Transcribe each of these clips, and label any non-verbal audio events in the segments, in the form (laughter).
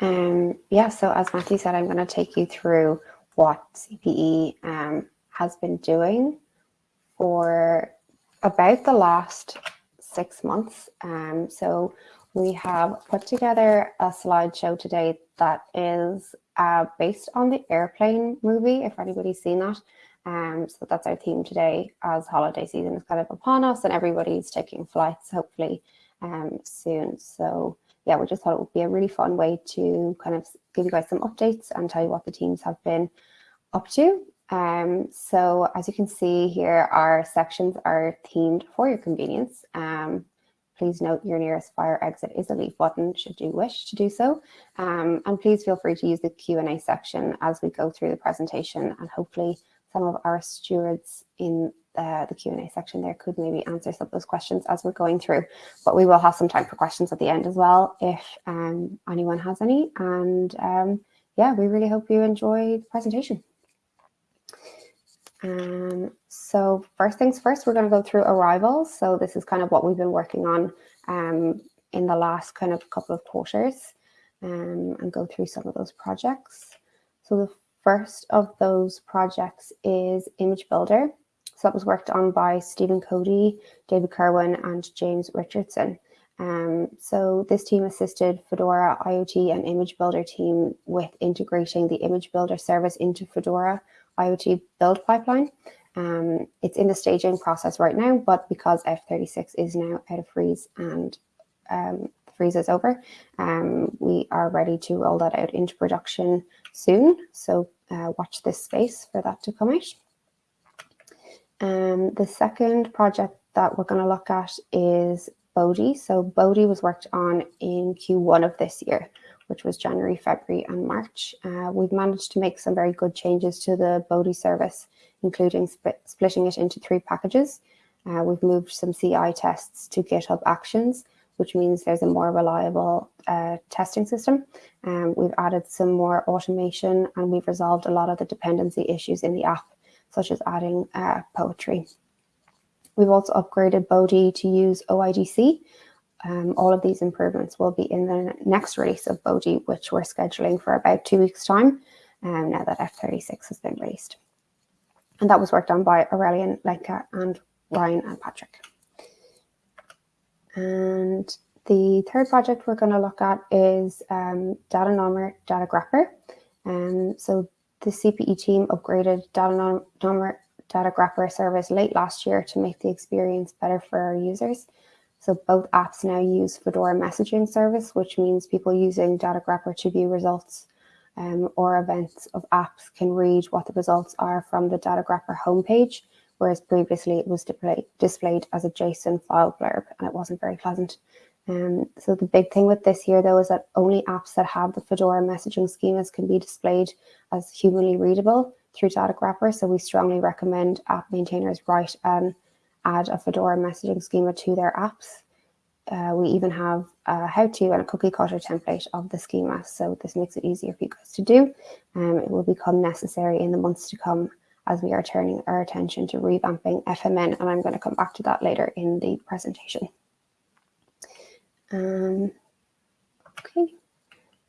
Um, yeah, so as Matthew said, I'm going to take you through what CPE um, has been doing for about the last six months. Um, so we have put together a slideshow today that is uh, based on the airplane movie, if anybody's seen that. Um, so that's our theme today as holiday season is kind of upon us and everybody's taking flights hopefully um, soon. So yeah, we just thought it would be a really fun way to kind of give you guys some updates and tell you what the teams have been up to. Um, so as you can see here, our sections are themed for your convenience. Um, please note your nearest fire exit is a leave button should you wish to do so. Um, and please feel free to use the Q&A section as we go through the presentation and hopefully some of our stewards in uh, the Q&A section there could maybe answer some of those questions as we're going through. But we will have some time for questions at the end as well if um, anyone has any. And um, yeah, we really hope you enjoy the presentation. Um, so first things first, we're going to go through arrivals. So this is kind of what we've been working on um, in the last kind of couple of quarters um, and go through some of those projects. So the first of those projects is Image Builder. So that was worked on by Stephen Coady, David Kirwan, and James Richardson. Um, so this team assisted Fedora IoT and Image Builder team with integrating the Image Builder service into Fedora IoT build pipeline. Um, it's in the staging process right now, but because F36 is now out of freeze and um, freeze is over, um, we are ready to roll that out into production soon. So uh, watch this space for that to come out. Um, the second project that we're going to look at is Bodhi. So Bodhi was worked on in Q1 of this year, which was January, February and March. Uh, we've managed to make some very good changes to the Bodhi service, including sp splitting it into three packages. Uh, we've moved some CI tests to GitHub Actions, which means there's a more reliable uh, testing system. Um, we've added some more automation and we've resolved a lot of the dependency issues in the app, such as adding uh, poetry. We've also upgraded Bodhi to use OIDC. Um, all of these improvements will be in the next release of Bodhi, which we're scheduling for about two weeks time, um, now that F36 has been released. And that was worked on by Aurélien, Lenka, and Ryan and Patrick. And the third project we're going to look at is um, Datanommer Data Grapper. Um, so the CPE team upgraded Data Data service late last year to make the experience better for our users. So both apps now use Fedora messaging service, which means people using Datagrepper to view results um, or events of apps can read what the results are from the Datagrepper homepage whereas previously it was displayed as a JSON file blurb and it wasn't very pleasant. Um, so the big thing with this here though is that only apps that have the Fedora messaging schemas can be displayed as humanly readable through Datagrepper. So we strongly recommend app maintainers write and add a Fedora messaging schema to their apps. Uh, we even have a how-to and a cookie cutter template of the schema. So this makes it easier for you guys to do. Um, it will become necessary in the months to come as we are turning our attention to revamping FMN, and I'm going to come back to that later in the presentation. Um, okay,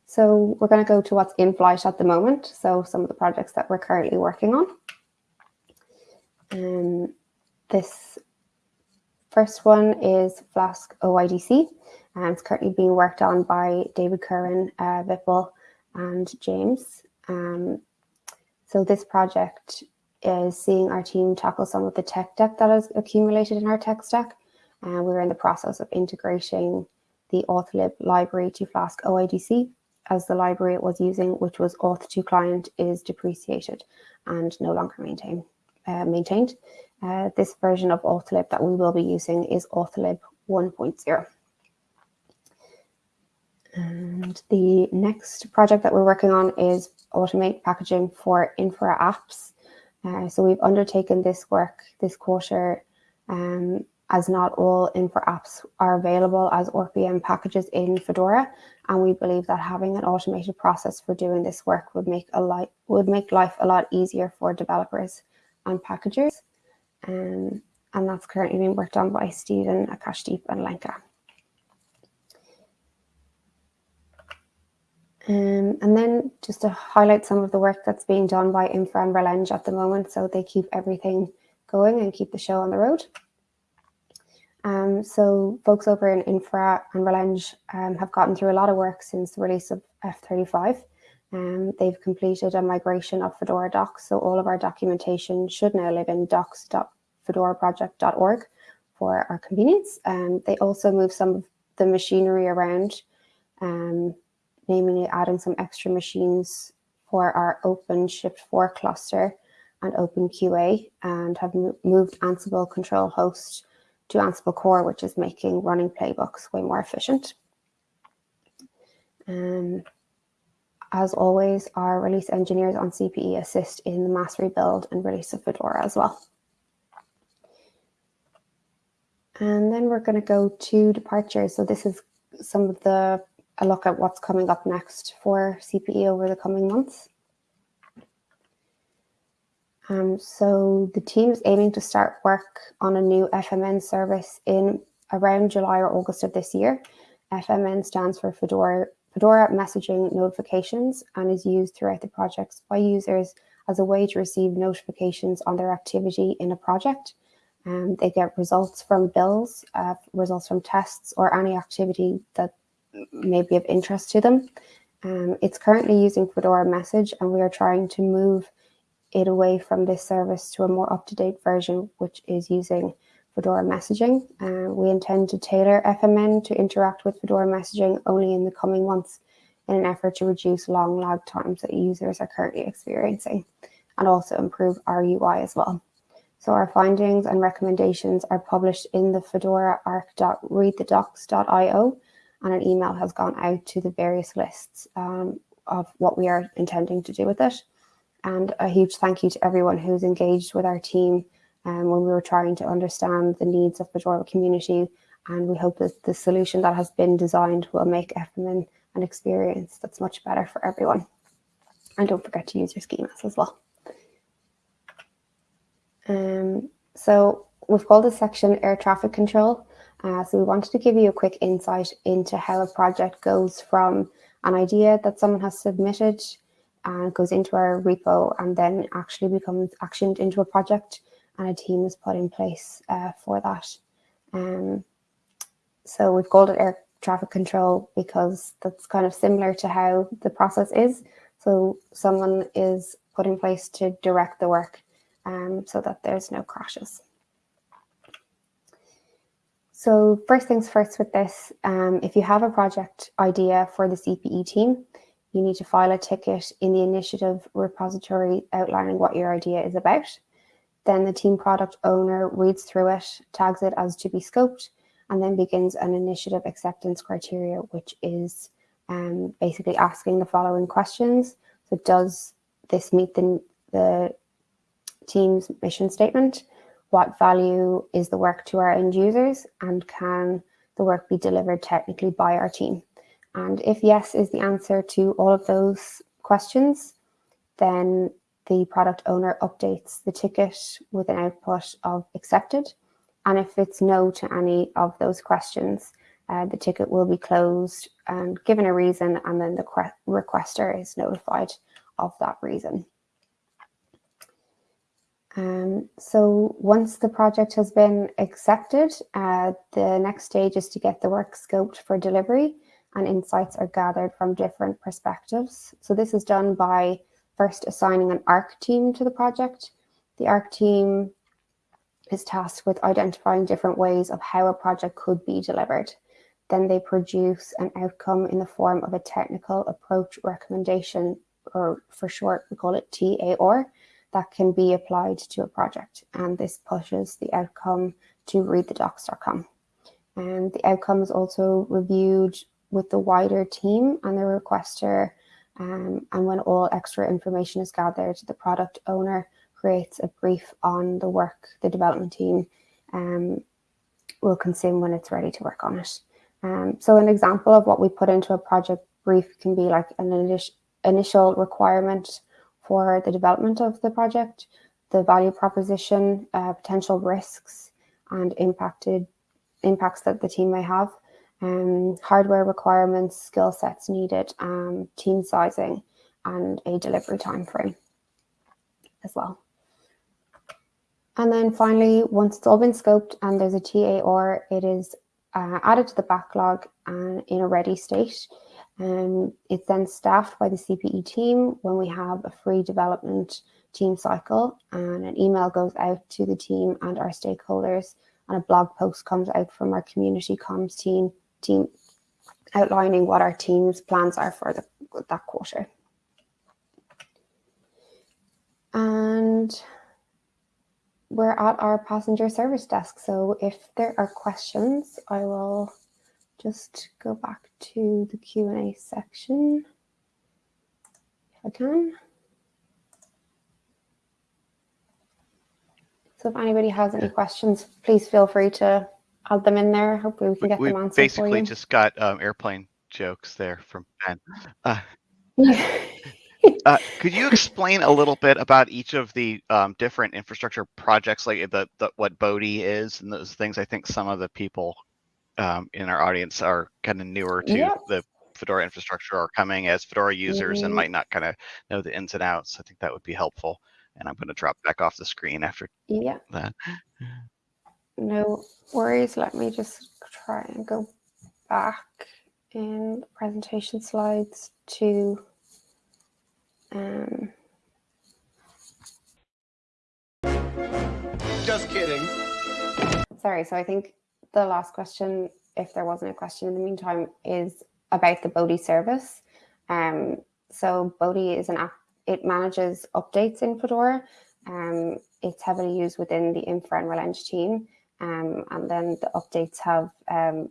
so we're going to go to what's in flight at the moment, so some of the projects that we're currently working on. Um, this first one is Flask OIDC, and it's currently being worked on by David Kirwan, uh, Vipul, and James. Um, so this project is seeing our team tackle some of the tech debt that has accumulated in our tech stack. And uh, we're in the process of integrating the authlib library to Flask OIDC as the library it was using, which was auth2 client, is depreciated and no longer maintain, uh, maintained. Uh, this version of authlib that we will be using is authlib 1.0. And the next project that we're working on is automate packaging for infra apps. Uh, so we've undertaken this work this quarter um, as not all infra apps are available as ORPM packages in Fedora. And we believe that having an automated process for doing this work would make a life would make life a lot easier for developers and packagers. Um, and that's currently being worked on by Stephen, Akashdeep and Lenka. Um, and then just to highlight some of the work that's being done by Infra and RelEng at the moment, so they keep everything going and keep the show on the road. Um, so folks over in Infra and RelEng um, have gotten through a lot of work since the release of F35. Um, they've completed a migration of Fedora docs, so all of our documentation should now live in docs.fedoraproject.org for our convenience. Um, they also moved some of the machinery around, um, namely adding some extra machines for our OpenShift 4 cluster and OpenQA, and have moved Ansible control host to Ansible Core, which is making running playbooks way more efficient. Um, as always, our release engineers on CPE assist in the mass rebuild and release of Fedora as well. And then we're going to go to departures. So this is some of the, a look at what's coming up next for CPE over the coming months. Um, so the team is aiming to start work on a new FMN service in around July or August of this year. FMN stands for Fedora, Fedora Messaging Notifications and is used throughout the projects by users as a way to receive notifications on their activity in a project. Um, they get results from bills, uh, results from tests, or any activity that may be of interest to them. Um, it's currently using Fedora Message, and we are trying to move it away from this service to a more up-to-date version, which is using Fedora messaging. Uh, we intend to tailor FMN to interact with Fedora messaging only in the coming months in an effort to reduce long lag times that users are currently experiencing and also improve our UI as well. So our findings and recommendations are published in the Fedora arc.readthedocs.io and an email has gone out to the various lists um, of what we are intending to do with it. And a huge thank you to everyone who's engaged with our team um, when we were trying to understand the needs of the Fedora community. And we hope that the solution that has been designed will make FMN an experience that's much better for everyone. And don't forget to use your schemas as well. Um, so we've called this section air traffic control. Uh, so we wanted to give you a quick insight into how a project goes from an idea that someone has submitted and goes into our repo and then actually becomes actioned into a project and a team is put in place uh, for that. Um, so we've called it air traffic control because that's kind of similar to how the process is. So someone is put in place to direct the work um, so that there's no crashes. So first things first with this, um, if you have a project idea for the CPE team, you need to file a ticket in the initiative repository outlining what your idea is about. Then the team product owner reads through it, tags it as to be scoped, and then begins an initiative acceptance criteria, which is um, basically asking the following questions. So does this meet the, the team's mission statement? What value is the work to our end users? And can the work be delivered technically by our team? And if yes is the answer to all of those questions, then the product owner updates the ticket with an output of accepted. And if it's no to any of those questions, uh, the ticket will be closed and given a reason, and then the requester is notified of that reason. Um, so once the project has been accepted, uh, the next stage is to get the work scoped for delivery and insights are gathered from different perspectives. So this is done by first assigning an ARC team to the project. The ARC team is tasked with identifying different ways of how a project could be delivered. Then they produce an outcome in the form of a technical approach recommendation, or for short, we call it TAR, that can be applied to a project. And this pushes the outcome to readthedocs.com. And the outcome is also reviewed with the wider team and the requester. Um, and when all extra information is gathered, the product owner creates a brief on the work the development team um, will consume when it's ready to work on it. Um, so an example of what we put into a project brief can be like an initial requirement for the development of the project, the value proposition, uh, potential risks and impacted impacts that the team may have, um, hardware requirements, skill sets needed, um, team sizing, and a delivery time frame as well. And then finally, once it's all been scoped and there's a TAR, it is uh, added to the backlog and in a ready state. Um, it's then staffed by the CPE team when we have a free development team cycle and an email goes out to the team and our stakeholders and a blog post comes out from our community comms team, team outlining what our team's plans are for the, that quarter. And we're at our passenger service desk. So if there are questions, I will just go back to the Q&A section if I can. So if anybody has any questions, please feel free to add them in there. Hopefully we can get we them answered basically just got um, airplane jokes there from Ben. Uh, (laughs) uh, could you explain a little bit about each of the um, different infrastructure projects, like the, the what Bodhi is and those things? I think some of the people um, in our audience are kind of newer to Yep. the Fedora infrastructure or coming as Fedora users and Mhm. might not kind of know the ins and outs. I think that would be helpful. And I'm going to drop back off the screen after Yeah, that. No worries. Let me just try and go back in the presentation slides to um, Just kidding. sorry. So I think the last question, if there wasn't a question in the meantime, is about the Bodhi service. Um, so Bodhi is an app. It manages updates in Fedora. Um, it's heavily used within the Infra and RelEng team. Um, and then the updates have um,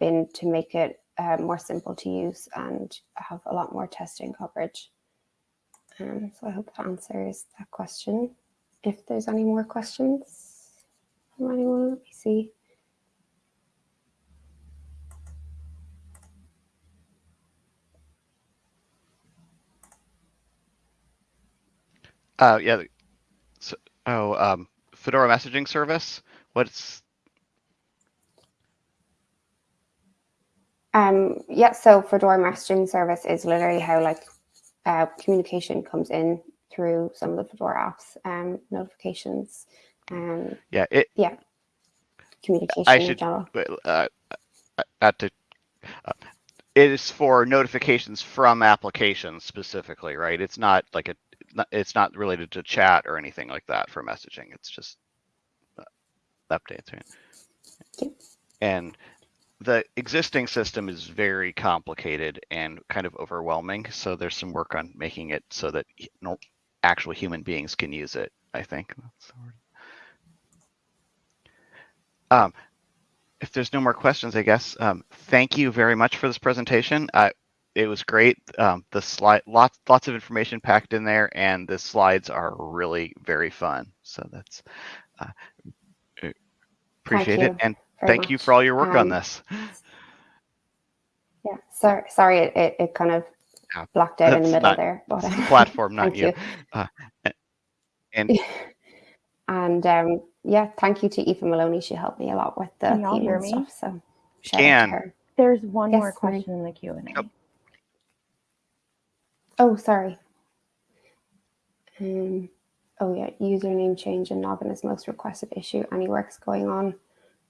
been to make it uh, more simple to use and have a lot more testing coverage. Um, so I hope that answers that question. If there's any more questions from anyone, let me see. Uh, yeah. So, oh, um, Fedora messaging service. What's Um, yeah, so Fedora messaging service is literally how like uh, communication comes in through some of the Fedora apps, um, notifications, um, yeah? It yeah, communication I should- uh, uh, at the uh, it is for notifications from applications specifically, right? It's not like a it's not related to chat or anything like that for messaging. It's just updates, right? And the existing system is very complicated and kind of overwhelming. So there's some work on making it so that no, actual human beings can use it. I think. That's the word. Um, if there's no more questions, I guess, um, thank you very much for this presentation. Uh, it was great. Um, the slide, lots, lots of information packed in there, and the slides are really very fun. So that's uh, appreciate it, and very thank you for all your work on Um, this. Yeah, sorry, sorry, it, it, it kind of Yeah, blacked out in the middle not- there. But the (laughs) platform, (laughs) not you. you. Uh, and (laughs) And um, yeah, thank you to Aoife Moloney. She helped me a lot with the Can theme hear and me? stuff. So shout Can. There's one Yes, more Mary. question in the Q and A. Yep. Oh, sorry. Um, oh yeah, username change and Noggin is most requested issue. Any work's going on.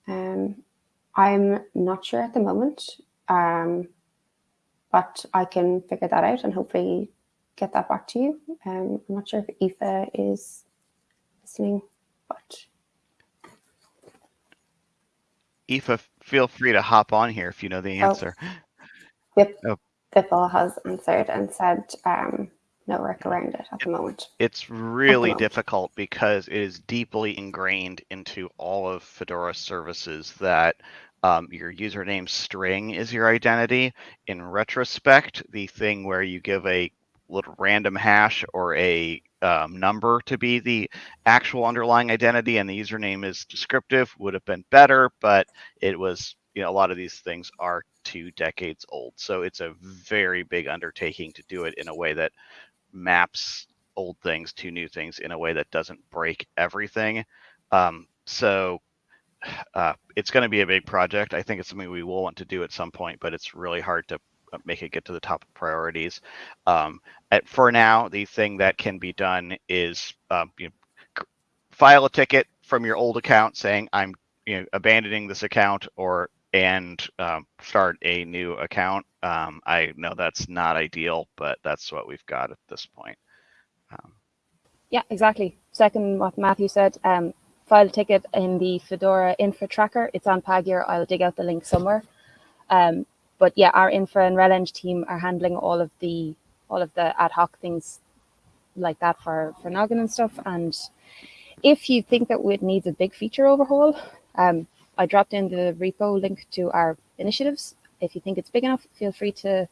Um, I'm not sure at the moment, um, but I can figure that out and hopefully get that back to you. Um, I'm not sure if Aoife is listening, but Aoife, feel free to hop on here if you know the Oh. answer. Vip, Oh. Vipul has answered and said um, no work around it at the moment. It's really moment. difficult because it is deeply ingrained into all of Fedora services that um, your username string is your identity. In retrospect, the thing where you give a little random hash or a um, number to be the actual underlying identity and the username is descriptive would have been better, but it was, you know, a lot of these things are two decades old. So it's a very big undertaking to do it in a way that maps old things to new things in a way that doesn't break everything. Um, so (sighs) uh, it's going to be a big project. I think it's something we will want to do at some point, but it's really hard to uh, make it get to the top of priorities. Um, at, for now, the thing that can be done is um, you know, file a ticket from your old account saying I'm you know abandoning this account or and um, start a new account. Um, I know that's not ideal, but that's what we've got at this point. Um, Yeah, exactly. Second, what Matthew said, um, file a ticket in the Fedora infra tracker. It's on Pagure. I'll dig out the link somewhere. Um, but yeah, our infra and RelEng team are handling all of the all of the ad hoc things like that for for Noggin and stuff. And if you think that it needs a big feature overhaul, um, I dropped in the repo link to our initiatives. If you think it's big enough, feel free to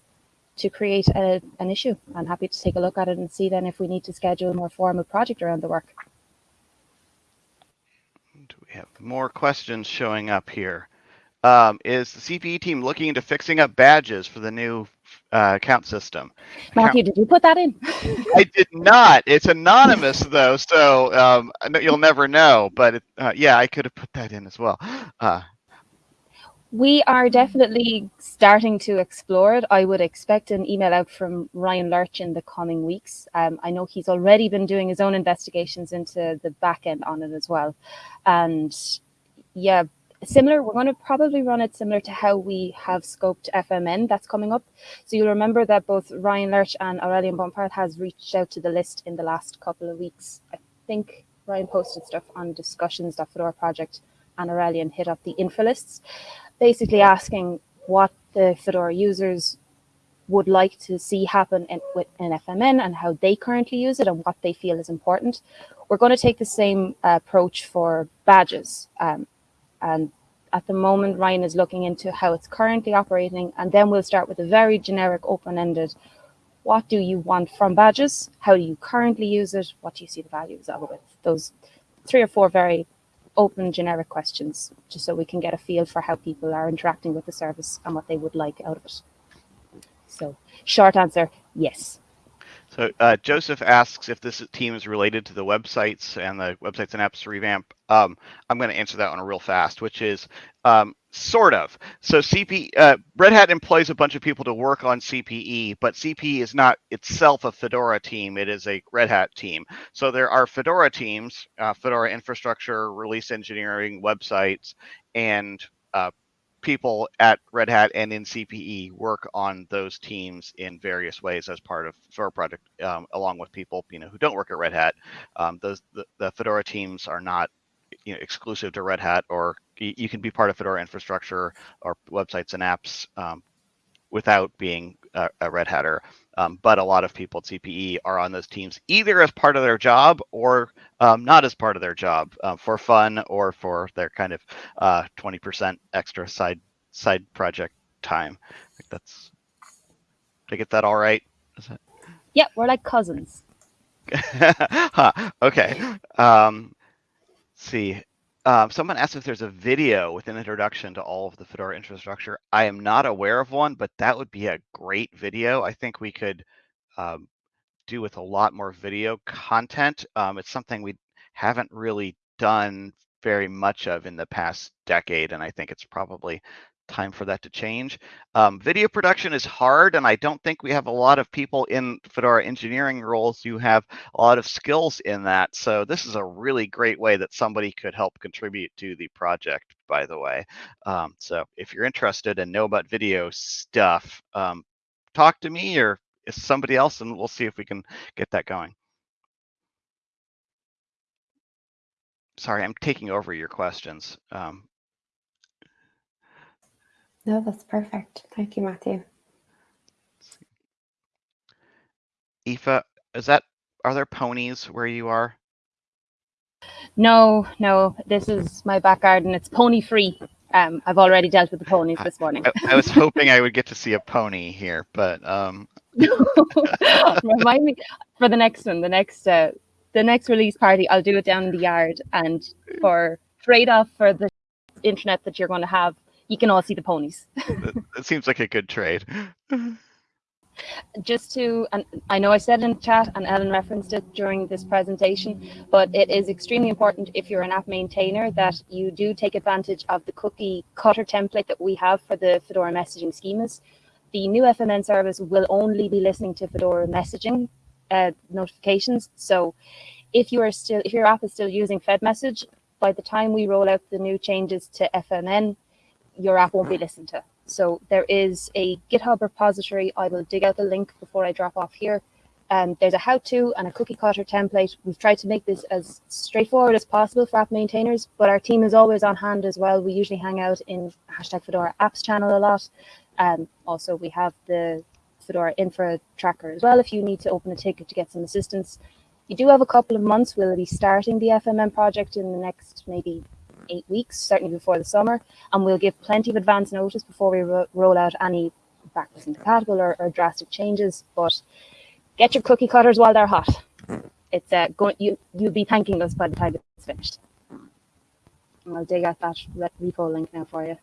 to create a, an issue. I'm happy to take a look at it and see then if we need to schedule a more formal project around the work. do we have more questions showing up here? Um, is the CPE team looking into fixing up badges for the new uh, account system? Matthew, did you put that in? (laughs) I did not. It's anonymous though, so um, you'll never know. But it, uh, yeah, I could have put that in as well. (gasps) Uh, We are definitely starting to explore it. I would expect an email out from Ryan Lerch in the coming weeks. Um, I know he's already been doing his own investigations into the back end on it as well. And yeah, similar, we're going to probably run it similar to how we have scoped FMN that's coming up. So you'll remember that both Ryan Lerch and Aurélien Bompard has reached out to the list in the last couple of weeks. I think Ryan posted stuff on discussions.fedora project and Aurélien hit up the info lists basically asking what the Fedora users would like to see happen in, with an FMN and how they currently use it and what they feel is important. We're going to take the same uh, approach for badges. Um, and at the moment, Ryan is looking into how it's currently operating. And then we'll start with a very generic, open-ended, what do you want from badges? How do you currently use it? What do you see the values of it? Those three or four very open generic questions just so we can get a feel for how people are interacting with the service and what they would like out of it. So short answer, yes. So uh, Joseph asks if this team is related to the websites and the websites and apps revamp. Um, I'm going to answer that one real fast, which is um, sort of. So CP uh, Red Hat employs a bunch of people to work on CPE, but CPE is not itself a Fedora team. It is a Red Hat team. So there are Fedora teams, uh, Fedora infrastructure, release engineering, websites, and uh, people at Red Hat and in CPE work on those teams in various ways as part of Fedora project, um, along with people you know who don't work at Red Hat. Um, those the, the Fedora teams are not you know exclusive to Red Hat, or you, can be part of Fedora infrastructure or websites and apps um, without being a, a Red Hatter. Um, but a lot of people at CPE are on those teams either as part of their job or um, not as part of their job uh, for fun or for their kind of uh, 20% extra side side project time. I think that's. Did I get that all right? That... Yeah, we're like cousins. (laughs) huh, okay. Um, see. Um, someone asked if there's a video with an introduction to all of the Fedora infrastructure. I am not aware of one, but that would be a great video. I think we could um, do with a lot more video content. Um, it's something we haven't really done very much of in the past decade, and I think it's probably time for that to change. Um, video production is hard, and I don't think we have a lot of people in Fedora engineering roles who have a lot of skills in that. So this is a really great way that somebody could help contribute to the project, by the way. Um, so if you're interested and know about video stuff, um, talk to me or somebody else, and we'll see if we can get that going. Sorry, I'm taking over your questions. Um, No, that's perfect. Thank you, Matthew. Aoife, is that are there ponies where you are? No, no, this is my back garden. It's pony free. Um, I've already dealt with the ponies this morning. I, I was hoping I would get to see a pony here, but um (laughs) remind me for the next one, the next uh, the next release party, I'll do it down in the yard and for trade off for the internet that you're going to have you can all see the ponies. (laughs) it, seems like a good trade. just to, and I know I said in chat and Ellen referenced it during this presentation, but it is extremely important if you're an app maintainer that you do take advantage of the cookie cutter template that we have for the Fedora messaging schemas. The new FMN service will only be listening to Fedora messaging uh, notifications. So if you are still, if your app is still using fedmsg, by the time we roll out the new changes to FMN, your app won't be listened to. So there is a GitHub repository. I will dig out the link before I drop off here. Um, there's a how-to and a cookie cutter template. We've tried to make this as straightforward as possible for app maintainers, but our team is always on hand as well. We usually hang out in hashtag Fedora apps channel a lot. Um, also, we have the Fedora infra tracker as well if you need to open a ticket to get some assistance. You do have a couple of months. We'll be starting the FMN project in the next maybe eight weeks, certainly before the summer, and we'll give plenty of advance notice before we ro roll out any backwards incompatible or, or, drastic changes. But get your cookie cutters while they're hot. It's uh, going you you'll be thanking us by the time it's finished. And I'll dig out that repo link now for you.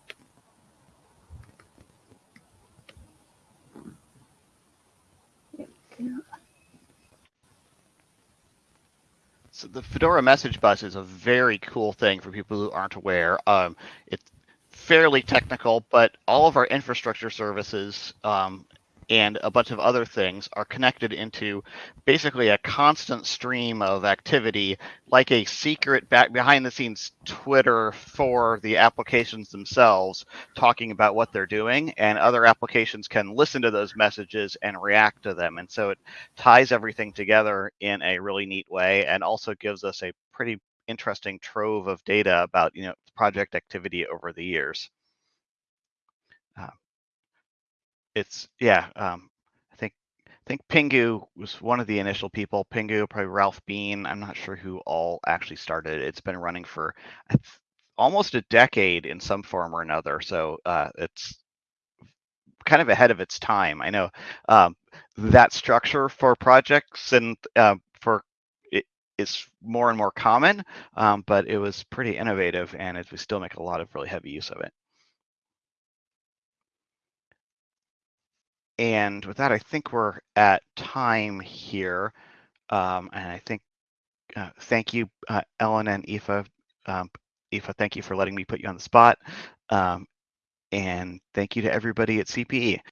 So the Fedora message bus is a very cool thing for people who aren't aware. Um, it's fairly technical, but all of our infrastructure services um, and a bunch of other things are connected into basically a constant stream of activity, like a secret back behind the scenes Twitter for the applications themselves, talking about what they're doing, and other applications can listen to those messages and react to them. And so it ties everything together in a really neat way, and also gives us a pretty interesting trove of data about you know project activity over the years. Uh, it's yeah. Um, I think I think Pingou was one of the initial people. Pingou, probably Ralph Bean. I'm not sure who all actually started it. It's been running for almost a decade in some form or another. So uh, it's kind of ahead of its time. I know um, that structure for projects and uh, for it is more and more common, um, but it was pretty innovative, and it, we still make a lot of really heavy use of it. And with that, I think we're at time here. Um, and I think, uh, thank you, uh, Ellen and Aoife. Um, Aoife, thank you for letting me put you on the spot. Um, and thank you to everybody at CPE.